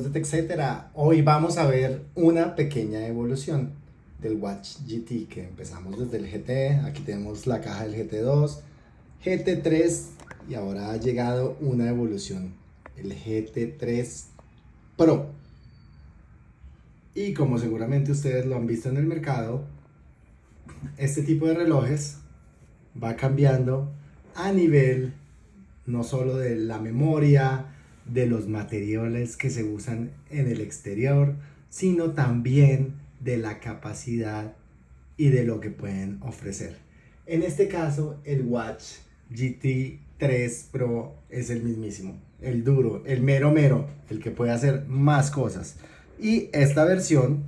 amigos de TechCetera, hoy vamos a ver una pequeña evolución del Watch GT que empezamos desde el GT, aquí tenemos la caja del GT2, GT3 y ahora ha llegado una evolución, el GT3 Pro. Y como seguramente ustedes lo han visto en el mercado, este tipo de relojes va cambiando a nivel no solo de la memoria, de los materiales que se usan en el exterior, sino también de la capacidad y de lo que pueden ofrecer. En este caso, el Watch GT3 Pro es el mismísimo, el duro, el mero mero, el que puede hacer más cosas. Y esta versión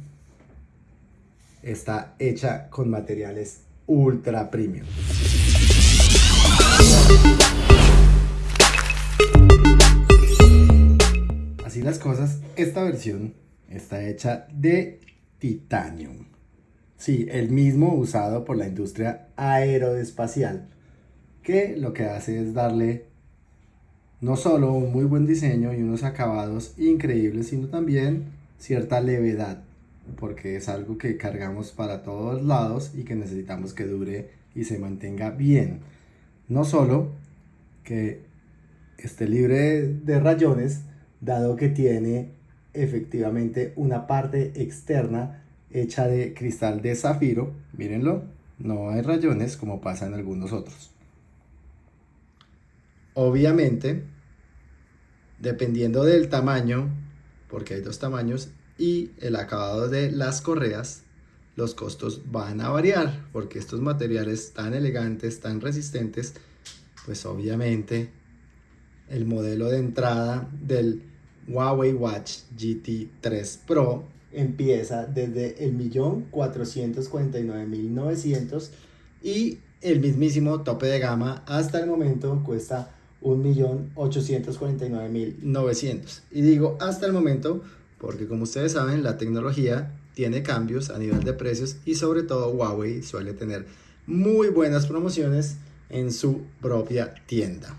está hecha con materiales ultra premium. Así las cosas, esta versión está hecha de titanio. Sí, el mismo usado por la industria aeroespacial, que lo que hace es darle no solo un muy buen diseño y unos acabados increíbles, sino también cierta levedad, porque es algo que cargamos para todos lados y que necesitamos que dure y se mantenga bien. No solo que esté libre de rayones, dado que tiene efectivamente una parte externa hecha de cristal de zafiro, mírenlo, no hay rayones como pasa en algunos otros. Obviamente, dependiendo del tamaño, porque hay dos tamaños, y el acabado de las correas, los costos van a variar, porque estos materiales tan elegantes, tan resistentes, pues obviamente el modelo de entrada del Huawei Watch GT 3 Pro empieza desde el millón 449.900 y el mismísimo tope de gama hasta el momento cuesta 1.849.900 y digo hasta el momento porque como ustedes saben la tecnología tiene cambios a nivel de precios y sobre todo Huawei suele tener muy buenas promociones en su propia tienda.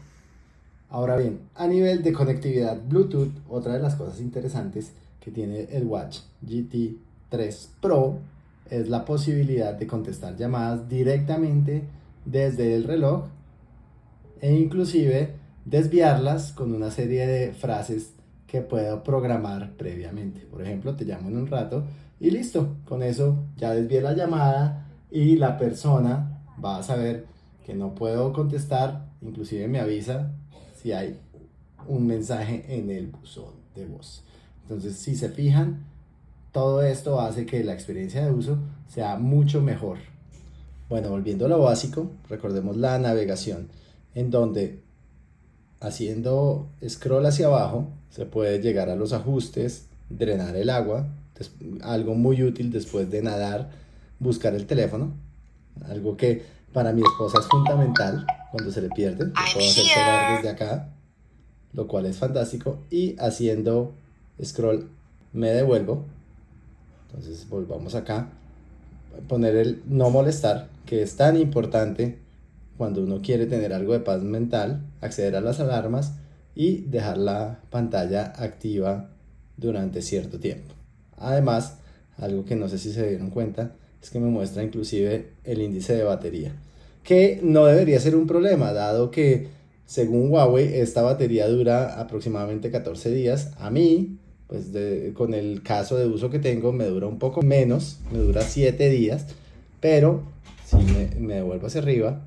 Ahora bien, a nivel de conectividad Bluetooth, otra de las cosas interesantes que tiene el Watch GT 3 Pro es la posibilidad de contestar llamadas directamente desde el reloj e inclusive desviarlas con una serie de frases que puedo programar previamente. Por ejemplo, te llamo en un rato y listo, con eso ya desvié la llamada y la persona va a saber que no puedo contestar, inclusive me avisa hay un mensaje en el buzón de voz. Entonces, si se fijan, todo esto hace que la experiencia de uso sea mucho mejor. Bueno, volviendo a lo básico, recordemos la navegación, en donde haciendo scroll hacia abajo se puede llegar a los ajustes, drenar el agua, algo muy útil después de nadar, buscar el teléfono, algo que para mi esposa es fundamental cuando se le pierde. Lo puedo hacer desde acá, lo cual es fantástico. Y haciendo scroll me devuelvo. Entonces volvamos acá. Poner el no molestar, que es tan importante cuando uno quiere tener algo de paz mental, acceder a las alarmas y dejar la pantalla activa durante cierto tiempo. Además, algo que no sé si se dieron cuenta, es que me muestra inclusive el índice de batería que no debería ser un problema, dado que según Huawei esta batería dura aproximadamente 14 días. A mí, pues con el caso de uso que tengo, me dura un poco menos, me dura 7 días, pero si me, me devuelvo hacia arriba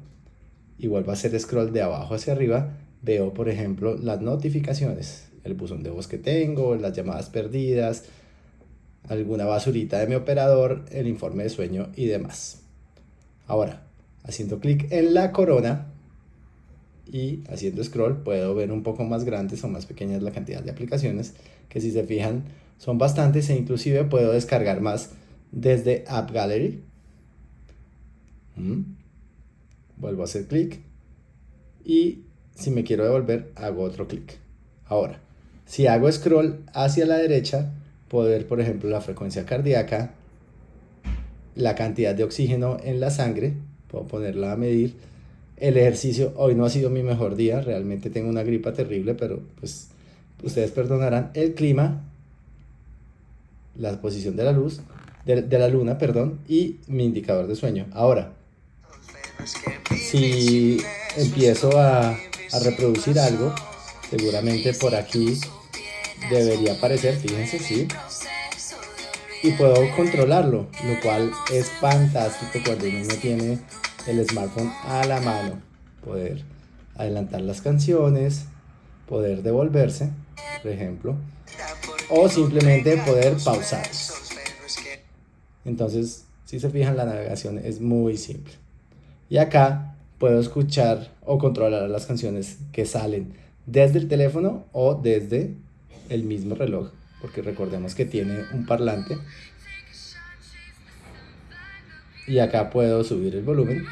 y vuelvo a hacer scroll de abajo hacia arriba, veo por ejemplo las notificaciones, el buzón de voz que tengo, las llamadas perdidas, alguna basurita de mi operador, el informe de sueño y demás. Ahora, haciendo clic en la corona y haciendo scroll puedo ver un poco más grandes o más pequeñas la cantidad de aplicaciones que si se fijan son bastantes e inclusive puedo descargar más desde App Gallery. Mm. Vuelvo a hacer clic y si me quiero devolver hago otro clic. Ahora, si hago scroll hacia la derecha, puedo ver por ejemplo la frecuencia cardíaca, la cantidad de oxígeno en la sangre puedo ponerla a medir. El ejercicio hoy no ha sido mi mejor día, realmente tengo una gripa terrible, pero pues ustedes perdonarán. El clima la posición de la luz, de, la luna, perdón, y mi indicador de sueño. Ahora, si empiezo a, a reproducir algo, seguramente por aquí debería aparecer, fíjense, sí. Y puedo controlarlo, lo cual es fantástico cuando uno no tiene el smartphone a la mano. Poder adelantar las canciones, poder devolverse, por ejemplo, o simplemente poder pausar. Entonces, si se fijan, la navegación es muy simple. Y acá puedo escuchar o controlar las canciones que salen desde el teléfono o desde el mismo reloj, porque recordemos que tiene un parlante. Y acá puedo subir el volumen.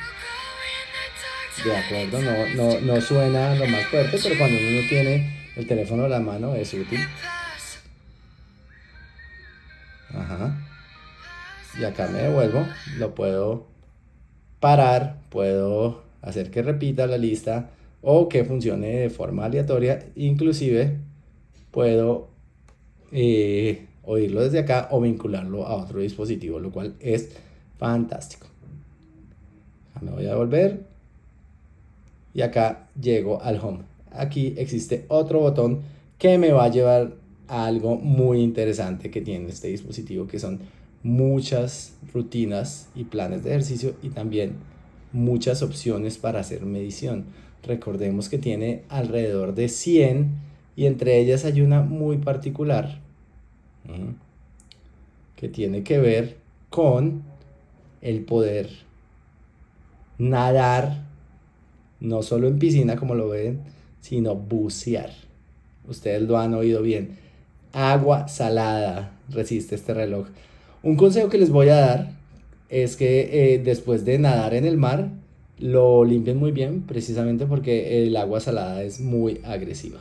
De acuerdo, no, no, no suena lo más fuerte, pero cuando uno tiene el teléfono a la mano es útil. Ajá. Y acá me devuelvo, lo puedo parar, puedo hacer que repita la lista o que funcione de forma aleatoria, inclusive puedo eh, oírlo desde acá o vincularlo a otro dispositivo, lo cual es fantástico. Me voy a devolver y acá llego al home. Aquí existe otro botón que me va a llevar a algo muy interesante que tiene este dispositivo, que son muchas rutinas y planes de ejercicio y también muchas opciones para hacer medición. Recordemos que tiene alrededor de 100 y entre ellas hay una muy particular que tiene que ver con el poder nadar, no solo en piscina como lo ven, sino bucear. Ustedes lo han oído bien. Agua salada resiste este reloj. Un consejo que les voy a dar es que eh, después de nadar en el mar, lo limpien muy bien, precisamente porque el agua salada es muy agresiva.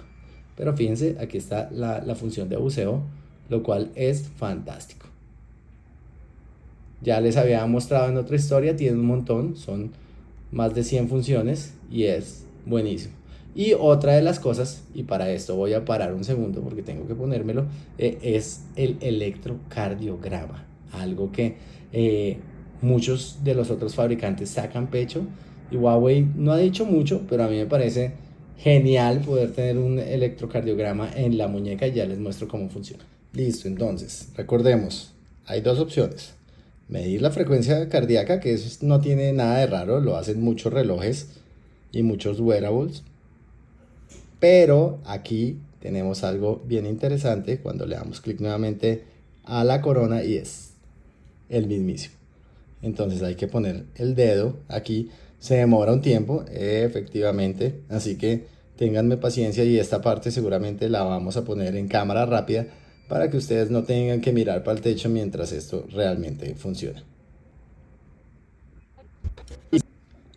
Pero fíjense, aquí está la, función de buceo, lo cual es fantástico. Ya les había mostrado en otra historia, tiene un montón, son más de 100 funciones y es buenísimo. Y otra de las cosas, y para esto voy a parar un segundo porque tengo que ponérmelo, eh, es el electrocardiograma. Algo que eh, muchos de los otros fabricantes sacan pecho. Y Huawei no ha dicho mucho, pero a mí me parece genial poder tener un electrocardiograma en la muñeca y ya les muestro cómo funciona. Listo, entonces, recordemos, hay dos opciones. Medir la frecuencia cardíaca, que eso no tiene nada de raro, lo hacen muchos relojes y muchos wearables. Pero aquí tenemos algo bien interesante cuando le damos clic nuevamente a la corona y es el mismísimo. Entonces hay que poner el dedo aquí se demora un tiempo, efectivamente, así que ténganme paciencia y esta parte seguramente la vamos a poner en cámara rápida para que ustedes no tengan que mirar para el techo mientras esto realmente funciona.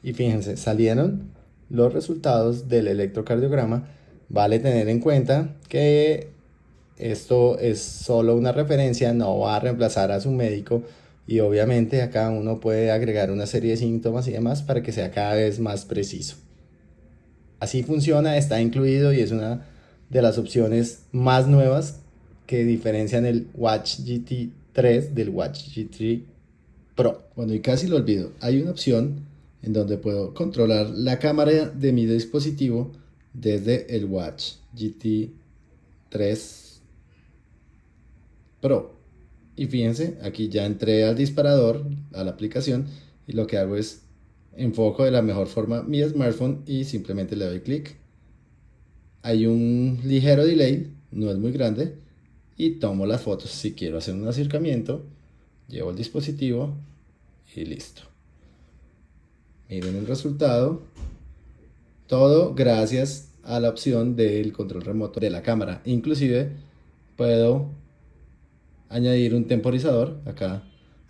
Y fíjense, salieron los resultados del electrocardiograma. Vale tener en cuenta que esto es solo una referencia, no va a reemplazar a su médico, y obviamente acá uno puede agregar una serie de síntomas y demás para que sea cada vez más preciso. Así funciona, está incluido y es una de las opciones más nuevas que diferencian el Watch GT 3 del Watch GT Pro. Bueno, y casi lo olvido, hay una opción en donde puedo controlar la cámara de mi dispositivo desde el Watch GT 3 Pro. Y fíjense, aquí ya entré al disparador, a la aplicación, y lo que hago es enfoco de la mejor forma mi smartphone y simplemente le doy clic. Hay un ligero delay, no es muy grande, y tomo las fotos. Si quiero hacer un acercamiento, llevo el dispositivo y listo. Miren el resultado. Todo gracias a la opción del control remoto de la cámara. Inclusive puedo añadir un temporizador. Acá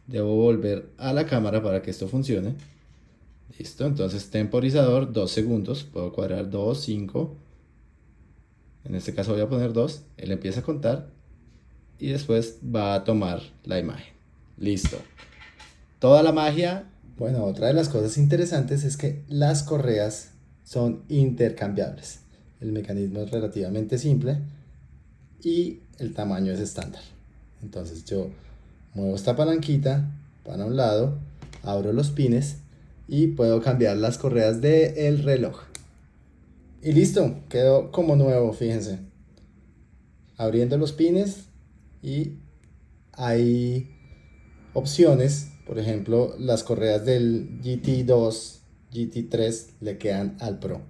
debo volver a la cámara para que esto funcione. Listo, entonces temporizador, 2 segundos. Puedo cuadrar 2, 5. En este caso voy a poner 2. Él empieza a contar y después va a tomar la imagen. Listo. Toda la magia. Bueno, otra de las cosas interesantes es que las correas son intercambiables. El mecanismo es relativamente simple y el tamaño es estándar. Entonces yo muevo esta palanquita para un lado, abro los pines y puedo cambiar las correas del reloj. Y listo, quedó como nuevo, fíjense. Abriendo los pines y hay opciones, por ejemplo, las correas del GT2, GT3 le quedan al Pro.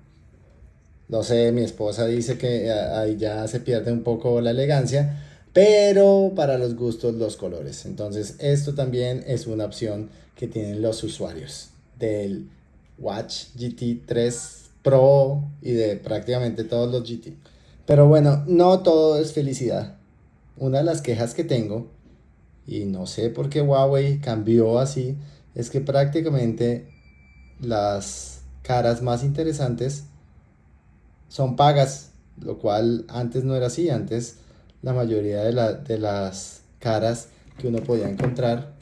No sé, mi esposa dice que ahí ya se pierde un poco la elegancia, pero para los gustos los colores. Entonces esto también es una opción que tienen los usuarios del Watch GT3 Pro y de prácticamente todos los GT. Pero bueno, no todo es felicidad. Una de las quejas que tengo, y no sé por qué Huawei cambió así, es que prácticamente las caras más interesantes son pagas, lo cual antes no era así. Antes la mayoría de, de las caras que uno podía encontrar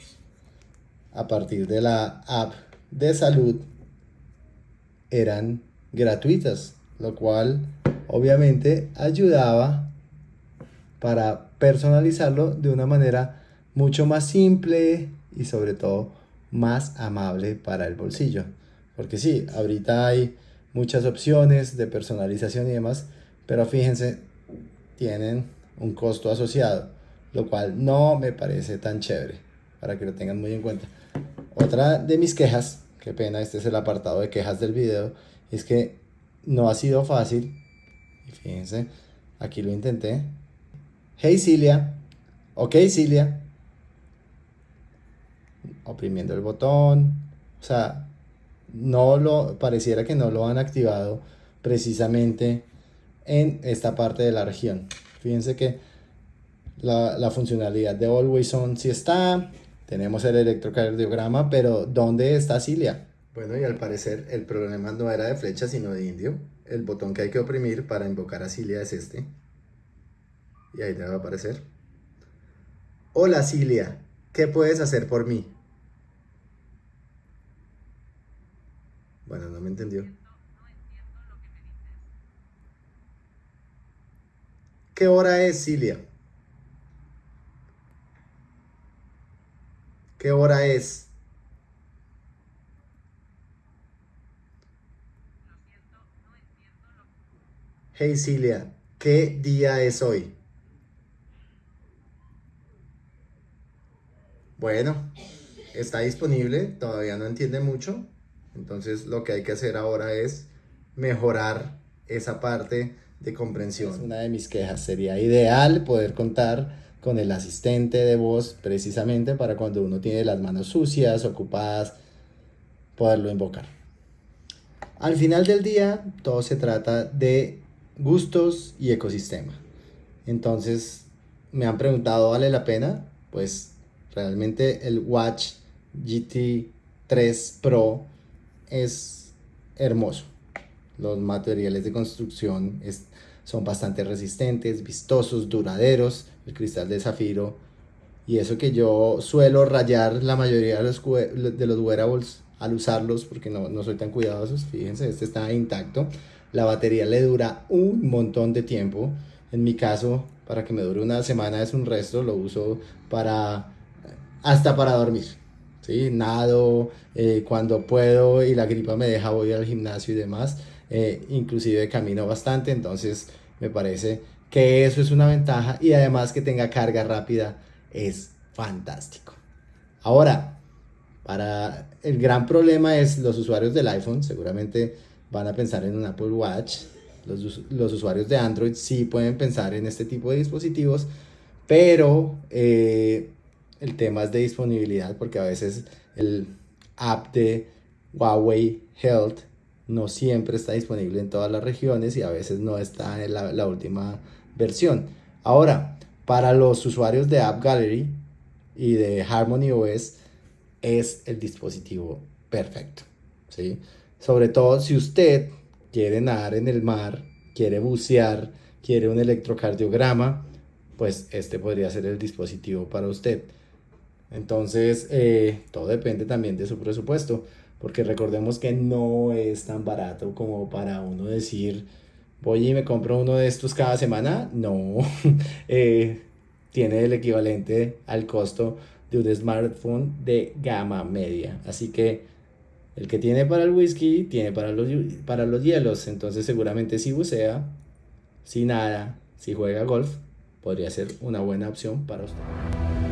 a partir de la app de salud eran gratuitas, lo cual obviamente ayudaba para personalizarlo de una manera mucho más simple y sobre todo más amable para el bolsillo. Porque sí, ahorita hay muchas opciones de personalización y demás, pero fíjense, tienen un costo asociado, lo cual no me parece tan chévere, para que lo tengan muy en cuenta. Otra de mis quejas, qué pena, este es el apartado de quejas del video, es que no ha sido fácil, fíjense, aquí lo intenté. Hey Cilia, ok Cilia, oprimiendo el botón, o sea, no lo, pareciera que no lo han activado precisamente en esta parte de la región. Fíjense que la, funcionalidad de Always On sí está, tenemos el electrocardiograma, pero ¿dónde está Cilia? Bueno, y al parecer el problema no era de flecha, sino de indio. El botón que hay que oprimir para invocar a Cilia es este. Y ahí te va a aparecer. Hola Cilia, ¿qué puedes hacer por mí? Bueno, no me entendió. ¿Qué hora es, Cilia? ¿Qué hora es? Hey Cilia, ¿qué día es hoy? Bueno, está disponible, todavía no entiende mucho. Entonces lo que hay que hacer ahora es mejorar esa parte de comprensión. Es una de mis quejas. Sería ideal poder contar con el asistente de voz precisamente para cuando uno tiene las manos sucias, ocupadas, poderlo invocar. Al final del día, todo se trata de gustos y ecosistema. Entonces, me han preguntado, ¿vale la pena? Pues realmente el Watch GT 3 Pro es hermoso. Los materiales de construcción son bastante resistentes, vistosos, duraderos. El cristal de zafiro. Y eso que yo suelo rayar la mayoría de los, de los wearables al usarlos porque no, no soy tan cuidadoso. Fíjense, este está intacto. La batería le dura un montón de tiempo. En mi caso, para que me dure una semana es un resto. Lo uso para hasta para dormir. ¿sí? Nado eh, cuando puedo y la gripa me deja, voy al gimnasio y demás. Eh, inclusive camino bastante, entonces me parece que eso es una ventaja y además que tenga carga rápida es fantástico. Ahora, para el gran problema es los usuarios del iPhone, seguramente van a pensar en un Apple Watch. Los, los usuarios de Android sí pueden pensar en este tipo de dispositivos, pero eh, el tema es de disponibilidad porque a veces el app de Huawei Health no siempre está disponible en todas las regiones y a veces no está en la, última versión. Ahora, para los usuarios de App Gallery y de Harmony OS es el dispositivo perfecto. ¿sí? Sobre todo si usted quiere nadar en el mar, quiere bucear, quiere un electrocardiograma, pues este podría ser el dispositivo para usted. Entonces, eh, todo depende también de su presupuesto, porque recordemos que no es tan barato como para uno decir, voy y me compro uno de estos cada semana. No, eh, tiene el equivalente al costo de un smartphone de gama media. Así que el que tiene para el whisky, tiene para los, para los hielos. Entonces seguramente si bucea, si nada, si juega golf, podría ser una buena opción para usted.